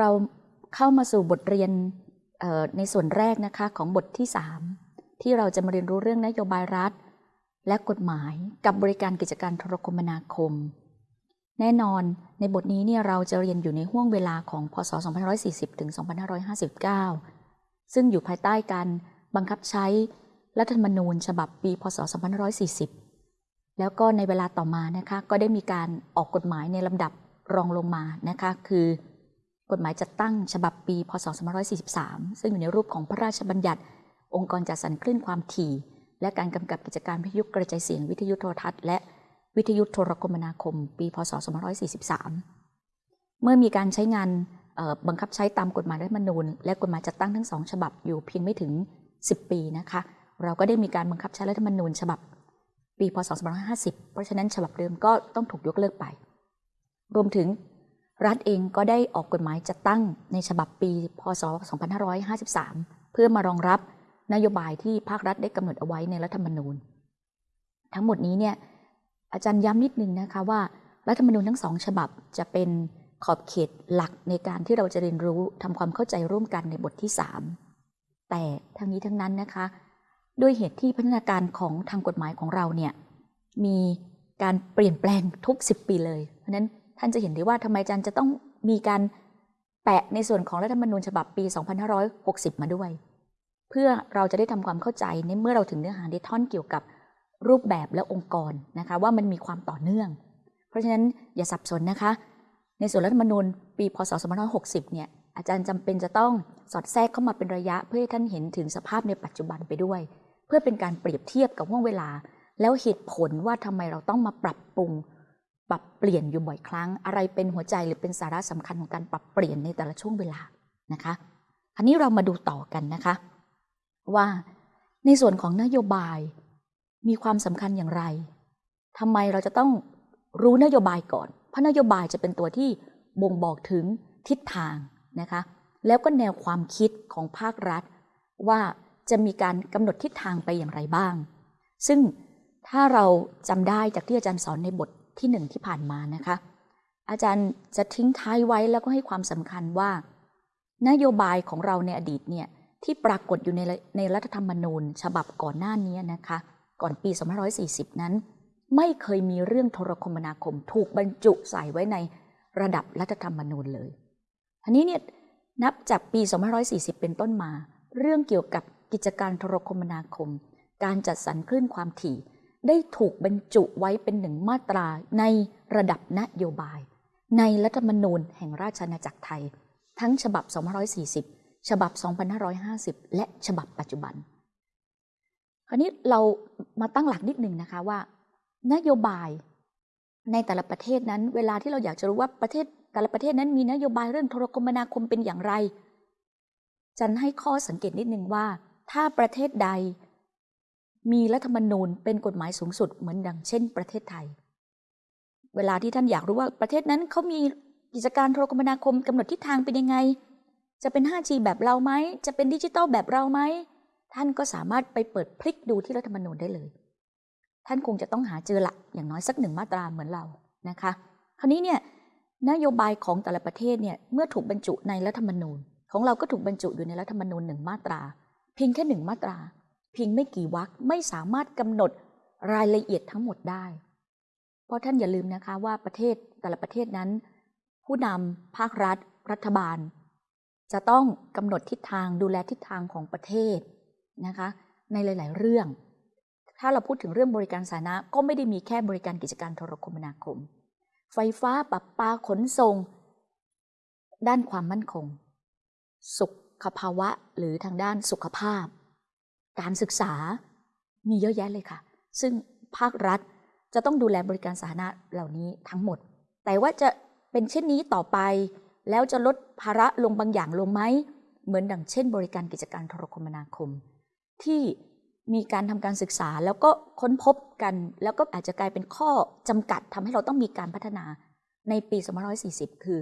เราเข้ามาสู่บทเรียนในส่วนแรกนะคะของบทที่ 3 ที่เราจะมาเรียนรู้เรื่องนโยบายรัฐ และกฎหมายกับบริการกิจการโทรคมนาคม แน่นอนในบทนี้เนี่ยเราจะเรียนอยู่ในห่วงเวลาของพศ 2540 ถึง 2559 ซึ่งอยู่ภายใต้การบังคับใช้รัฐธรรมนูญฉบับปีพศ 2540 แล้วก็ในเวลาต่อมานะคะก็ได้มีการออกกฎหมายในลำดับรองลงมานะคะคือกฎหมายจัดตั้งฉบับปี พศ 2543 ซึ่งอยู่ในรูปของพระราชบัญญัติ องค์กรจัดสรรคลื่นความถี่ และการกำกับกิจการวิทยุกระจายเสียงวิทยุโทรทัศน์และ วิทยุโทรคมนาคม ปีพศ 2543 เมื่อมีการใช้งานบังคับใช้ตามกฎหมายรัฐมนูญ และกฎหมายจัดตั้งทั้งสองฉบับอยู่เพียงไม่ถึง 10 ปีนะคะ เราก็ได้มีการบังคับใช้รัฐธรรมนูญฉบับ ปีพศ 2550 เพราะฉะนั้นฉบับเดิมก็ต้องถูกยกเลิกไป รวมถึงรัฐเองก็ได้ออกกฎหมายจัดตั้งในฉบับปี พศ 2553 เพื่อมารองรับนโยบายที่ภาครัฐได้กำหนดเอาไว้ในรัฐธรรมนูญ ทั้งหมดนี้เนี่ย อาจารย์ย้ำนิดนึงนะคะว่ารัฐธรรมนูญทั้งสองฉบับจะเป็นขอบเขตหลักในการที่เราจะเรียนรู้ทำความเข้าใจร่วมกันในบทที่ 3 แต่ทั้งนี้ทั้งนั้นนะคะ ด้วยเหตุที่พัฒนาการของทางกฎหมายของเราเนี่ยมีการเปลี่ยนแปลงทุก 10 ปีเลย เพราะนั้นท่านจะเห็นได้ว่าทำไมอาจารย์จะต้องมีการแปะในส่วนของรัฐธรรมนูญฉบับปี 2560 มาด้วย เพื่อเราจะได้ทำความเข้าใจในเมื่อเราถึงเนื้อหาในท่อนเกี่ยวกับ รูปแบบและองค์กรนะคะว่ามันมีความต่อเนื่อง เพราะฉะนั้นอย่าสับสนนะคะ ในส่วนรัฐธรรมนูญปีพศ 2560 เนี่ยอาจารย์จำเป็นจะต้องสอดแทรกเข้ามาเป็นระยะเพื่อให้ท่านเห็นถึงสภาพในปัจจุบันไปด้วย เพื่อเป็นการเปรียบเทียบกับห่วงเวลา แล้วเหตุผลว่าทำไมเราต้องมาปรับปรุง ปรับเปลี่ยนอยู่บ่อยครั้ง อะไรเป็นหัวใจหรือเป็นสาระสำคัญของการปรับเปลี่ยนในแต่ละช่วงเวลานะคะอันนี้เรามาดูต่อกันนะคะ ว่าในส่วนของนโยบาย มีความสำคัญอย่างไรทำไมเราจะต้องรู้นโยบายก่อน เพราะนโยบายจะเป็นตัวที่บ่งบอกถึงทิศทางนะคะ แล้วก็แนวความคิดของภาครัฐ ว่าจะมีการกำหนดทิศทางไปอย่างไรบ้าง ซึ่งถ้าเราจำได้จากที่อาจารย์สอนในบทที่หนึ่งที่ผ่านมานะคะ อาจารย์จะทิ้งท้ายไว้แล้วก็ให้ความสำคัญว่า นโยบายของเราในอดีตเนี่ยที่ปรากฏอยู่ในในรัฐธรรมนูญ ฉบับก่อนหน้านี้นะคะ ก่อนปี 2540 นั้น ไม่เคยมีเรื่องโทรคมนาคมถูกบรรจุใส่ไว้ในระดับรัฐธรรมนูญเลยอันนี้เนี่ยนับจากปี 2540 เป็นต้นมา เรื่องเกี่ยวกับกิจการโทรคมนาคม การจัดสรรคลื่นความถี่ ได้ถูกบรรจุไว้เป็นหนึ่งมาตราในระดับนโยบาย ในรัฐธรรมนูญแห่งราชอาณาจักรไทย ทั้งฉบับ 2540 ฉบับ 2550 และฉบับปัจจุบัน คราวนี้เรามาตั้งหลักนิดหนึ่งนะคะว่า นโยบายในแต่ละประเทศนั้น เวลาที่เราอยากจะรู้ว่าประเทศแต่ละประเทศนั้นมีนโยบายเรื่องโทรคมนาคมเป็นอย่างไร จันให้ข้อสังเกตนิดหนึ่งว่า ถ้าประเทศใด มีรัฐธรรมนูญเป็นกฎหมายสูงสุดเหมือนดังเช่น ประเทศไทย เวลาที่ท่านอยากรู้ว่าประเทศนั้นเขามีกิจการโทรคมนาคมกำหนดทิศทางเป็นยังไง จะเป็น 5G แบบเราไหม จะเป็นดิจิตอลแบบเราไหม ท่านก็สามารถไปเปิดพลิกดูที่รัฐธรรมนูญได้เลย ท่านคงจะต้องหาเจอละอย่างน้อยสักหนึ่งมาตราเหมือนเรานะคะ คราวนี้เนี่ยนโยบายของแต่ละประเทศเนี่ยเมื่อถูกบรรจุในรัฐธรรมนูญ ของเราก็ถูกบรรจุอยู่ในรัฐธรรมนูญหนึ่งมาตรา เพียงแค่หนึ่งมาตรา เพียงไม่กี่วรรคไม่สามารถกำหนดรายละเอียดทั้งหมดได้ เพราะท่านอย่าลืมนะคะว่าประเทศแต่ละประเทศนั้น ผู้นำภาครัฐ รัฐบาล จะต้องกำหนดทิศทางดูแลทิศทางของประเทศ นะคะในหลาย ๆ เรื่อง ถ้าเราพูดถึงเรื่องบริการสาธารณะก็ไม่ได้มีแค่บริการกิจการโทรคมนาคม ไฟฟ้าปรับปาขนส่ง ด้านความมั่นคง สุขภาวะหรือทางด้านสุขภาพ การศึกษามีเยอะแยะเลยค่ะ ซึ่งภาครัฐจะต้องดูแลบริการสาธารณะเหล่านี้ทั้งหมด แต่ว่าจะเป็นเช่นนี้ต่อไป แล้วจะลดภาระลงบางอย่างลงไหม เหมือนดังเช่น บริการกิจการโทรคมนาคม ที่มีการทำการศึกษาแล้วก็ค้นพบกัน แล้วก็อาจจะกลายเป็นข้อจำกัดทำให้เราต้องมีการพัฒนาในปี2540 คือ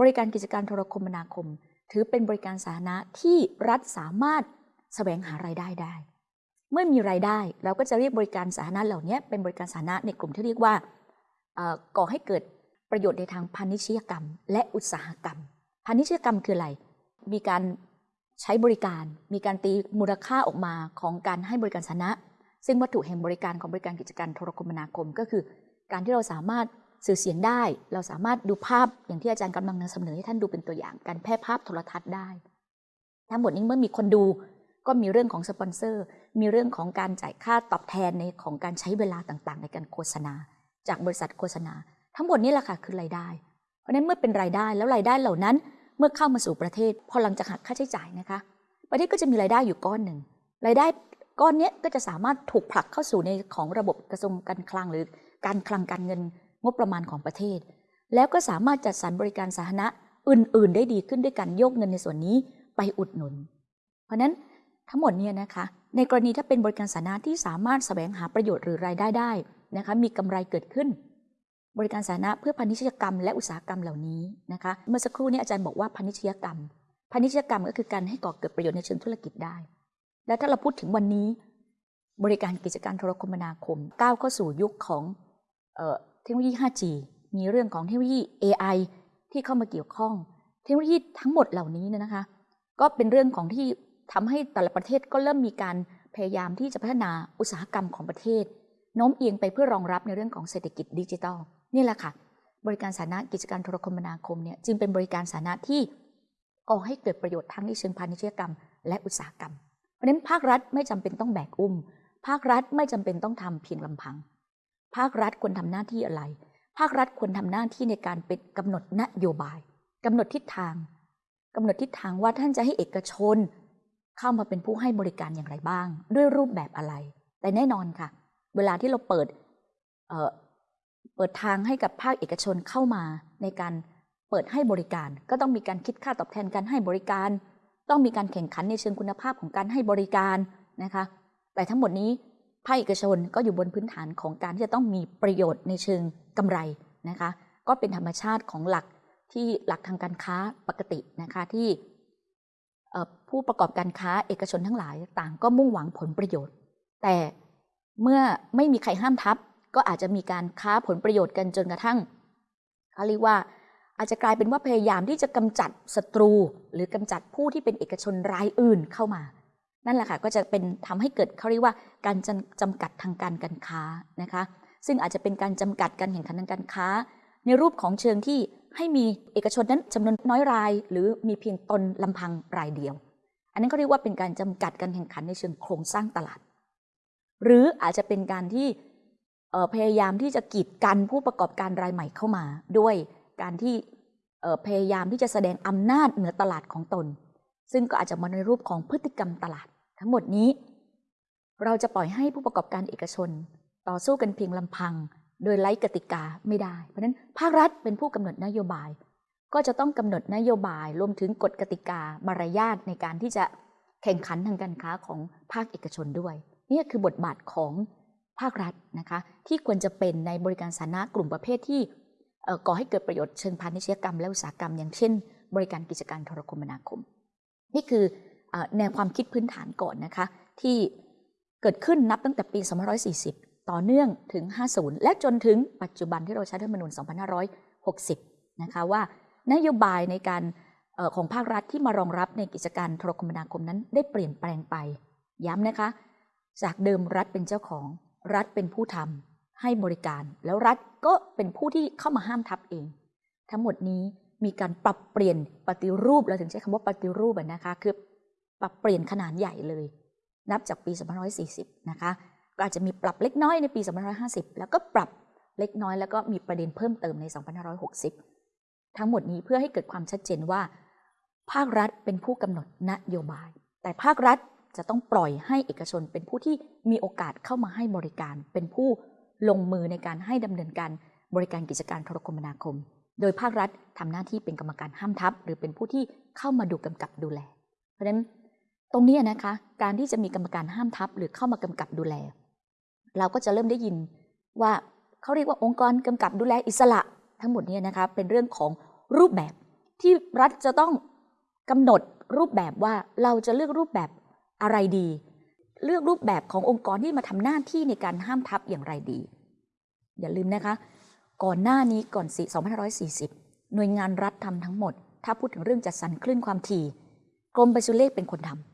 บริการกิจการโทรคมนาคม ถือเป็นบริการสาธารณะที่รัฐสามารถแสวงหารายได้ได้ เมื่อมีรายได้เราก็จะเรียกบริการสาธารณะเหล่านี้เป็นบริการสาธารณะในกลุ่มที่เรียกว่าก่อให้เกิดประโยชน์ในทางพาณิชยกรรม และอุตสาหกรรมพาณิชยกรรมคืออะไร มีการ ใช้บริการมีการตีมูลค่าออกมาของการให้บริการสาธารณะซึ่งวัตถุแห่งบริการของบริการกิจการโทรคมนาคม ก็คือ การที่เราสามารถสื่อเสียงได้ เราสามารถดูภาพอย่างที่อาจารย์กำลังนำเสนอให้ท่านดูเป็นตัวอย่าง การแพร่ภาพโทรทัศน์ได้ทั้งหมดนี้เมื่อมีคนดูก็มีเรื่องของสปอนเซอร์ มีเรื่องของการจ่ายค่าตอบแทนในของการใช้เวลาต่างๆ ในการโฆษณา จากบริษัทโฆษณา ทั้งหมดนี้แหละค่ะคือรายได้ เพราะฉะนั้นเมื่อเป็นรายได้แล้วรายได้เหล่านั้น เมื่อเข้ามาสู่ประเทศ พอหลังจากหักค่าใช้จ่ายนะคะ ประเทศก็จะมีรายได้อยู่ก้อนหนึ่งรายได้ก้อนนี้ก็จะสามารถถูกผลักเข้าสู่ในของระบบกระทรวงการคลังหรือการคลังการเงินงบประมาณของประเทศ แล้วก็สามารถจัดสรรบริการสาธารณะอื่น ๆ ได้ดีขึ้นด้วยการโยกเงินในส่วนนี้ไปอุดหนุน เพราะนั้นทั้งหมดเนี้นะคะในกรณีถ้าเป็นบริการสาธารณะที่สามารถแสวงหาประโยชน์หรือรายได้ได้นะคะมีกำไรเกิดขึ้น บริการสาธารณะเพื่อพาณิชยกรรมและอุตสาหกรรมเหล่านี้นะคะ เมื่อสักครู่นี้อาจารย์บอกว่าพาณิชยกรรม พาณิชยกรรมก็คือการให้ก่อเกิดประโยชน์ในเชิงธุรกิจได้ และถ้าเราพูดถึงวันนี้ บริการกิจการโทรคมนาคมก้าวเข้าสู่ยุคของเทคโนโลยี 5G มีเรื่องของเทคโนโลยี AI ที่เข้ามาเกี่ยวข้อง เทคโนโลยีทั้งหมดเหล่านี้นะคะ ก็เป็นเรื่องของที่ทำให้แต่ละประเทศก็เริ่มมีการพยายามที่จะพัฒนาอุตสาหกรรมของประเทศโน้มเอียงไปเพื่อรองรับในเรื่องของเศรษฐกิจดิจิทัล นี่แหละค่ะ บริการสาธารณะกิจการโทรคมนาคมเนี่ยจึงเป็นบริการสาธารณะที่ก่อให้เกิดประโยชน์ทั้งในเชิงพาณิชยกรรม และอุตสาหกรรม เพราะฉะนั้นภาครัฐไม่จำเป็นต้องแบกอุ้ม ภาครัฐไม่จำเป็นต้องทำเพียงลำพัง ภาครัฐควรทำหน้าที่อะไร ภาครัฐควรทำหน้าที่ในการเป็นกำหนดนโยบายกำหนดทิศทางกำหนดทิศทางว่าท่านจะให้เอกชน เข้ามาเป็นผู้ให้บริการอย่างไรบ้าง ด้วยรูปแบบอะไร แต่แน่นอนค่ะ เวลาที่เราเปิด เปิดทางให้กับภาคเอกชนเข้ามาในการเปิดให้บริการ ก็ต้องมีการคิดค่าตอบแทนการให้บริการ ต้องมีการแข่งขันในเชิงคุณภาพของการให้บริการนะคะ แต่ทั้งหมดนี้ภาคเอกชนก็อยู่บนพื้นฐานของการที่จะต้องมีประโยชน์ในเชิงกำไรนะคะ ก็เป็นธรรมชาติของหลักที่หลักทางการค้าปกตินะคะที่ผู้ประกอบการค้าเอกชนทั้งหลายต่างก็มุ่งหวังผลประโยชน์ แต่เมื่อไม่มีใครห้ามทับ ก็อาจจะมีการค้าผลประโยชน์กันจนกระทั่งเขาเรียกว่าอาจจะกลายเป็นว่าพยายามที่จะกำจัดศัตรู หรือกำจัดผู้ที่เป็นเอกชนรายอื่นเข้ามา นั่นแหละค่ะก็จะเป็นทำให้เกิดเขาเรียกว่าการจำกัดทางการการค้านะคะ ซึ่งอาจจะเป็นการจำกัดการแข่งขันทางการค้า ในรูปของเชิงที่ให้มีเอกชนนั้นจำนวนน้อยราย หรือมีเพียงตนลำพังรายเดียว อันนั้นก็เรียกว่าเป็นการจำกัดการแข่งขันในเชิงโครงสร้างตลาด หรืออาจจะเป็นการที่ พยายามที่จะกีดกันผู้ประกอบการรายใหม่เข้ามา ด้วยการที่พยายามที่จะแสดงอำนาจเหนือตลาดของตน ซึ่งก็อาจจะมาในรูปของพฤติกรรมตลาด ทั้งหมดนี้ เราจะปล่อยให้ผู้ประกอบการเอกชน ต่อสู้กันเพียงลำพัง โดยไร้กติกาไม่ได้ เพราะฉะนั้นภาครัฐเป็นผู้กำหนดนโยบาย ก็จะต้องกำหนดนโยบายรวมถึงกฎกติกามารยาทในการที่จะแข่งขันทางการค้าของภาคเอกชนด้วย นี่คือบทบาทของ ภาครัฐนะคะที่ควรจะเป็นในบริการสาธารณะกลุ่มประเภทที่ก่อให้เกิดประโยชน์เชิงพาณิชยกรรมและอุตสาหกรรม อย่างเช่น บริการกิจการโทรคมนาคม นี่คือแนวความคิดพื้นฐานก่อนนะคะที่เกิดขึ้นนับตั้งแต่ปี 2540 ต่อเนื่องถึง 50 และจนถึงปัจจุบันที่เราใช้รัฐธรรมนูญ 2560 นะคะว่านโยบายในการออของภาครัฐที่มารองรับในกิจการโทรคมนาคมนั้นได้เปลี่ยนแปลงไป ย้ำนะคะ จากเดิมรัฐเป็นเจ้าของ รัฐเป็นผู้ทำให้บริการ แล้วรัฐก็เป็นผู้ที่เข้ามาห้ามทับเอง ทั้งหมดนี้มีการปรับเปลี่ยนปฏิรูปเราถึงใช้คำว่าปฏิรูปนะคะคือปรับเปลี่ยนขนาดใหญ่เลย นับจากปี2540 นะคะก็อาจจะมีปรับเล็กน้อยในปี2550 แล้วก็ปรับเล็กน้อยแล้วก็มีประเด็นเพิ่มเติมใน 2560 ทั้งหมดนี้เพื่อให้เกิดความชัดเจนว่า ภาครัฐเป็นผู้กำหนดนโยบาย แต่ภาครัฐ จะต้องปล่อยให้เอกชนเป็นผู้ที่มีโอกาสเข้ามาให้บริการ เป็นผู้ลงมือในการให้ดำเนินการบริการกิจการโทรคมนาคม โดยภาครัฐทำหน้าที่เป็นกรรมการห้ามทับ หรือเป็นผู้ที่เข้ามาดูกำกับดูแล เพราะฉะนั้นตรงนี้นะคะการที่จะมีกรรมการห้ามทับ หรือเข้ามากำกับดูแล เราก็จะเริ่มได้ยินว่าเขาเรียกว่าองค์กรกำกับดูแลอิสระ ทั้งหมดเนี้นะคะเป็นเรื่องของรูปแบบที่รัฐจะต้องกำหนดรูปแบบว่าเราจะเลือกรูปแบบ อะไรดี เลือกรูปแบบขององค์กรที่มาทำหน้าที่ในการห้ามทับอย่างไรดี อย่าลืมนะคะ ก่อนหน้านี้ก่อน2540 หน่วยงานรัฐทำทั้งหมด ถ้าพูดถึงเรื่องจัดสรรคลื่นความถี่กรมปศุเลขเป็นคนทำ